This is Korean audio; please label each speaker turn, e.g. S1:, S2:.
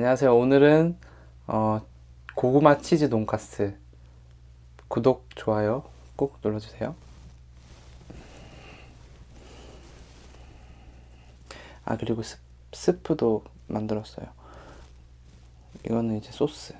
S1: 안녕하세요. 오늘은 어, 고구마 치즈 돈까스 구독, 좋아요 꼭 눌러주세요. 아 그리고 스, 스프도 만들었어요. 이거는 이제 소스.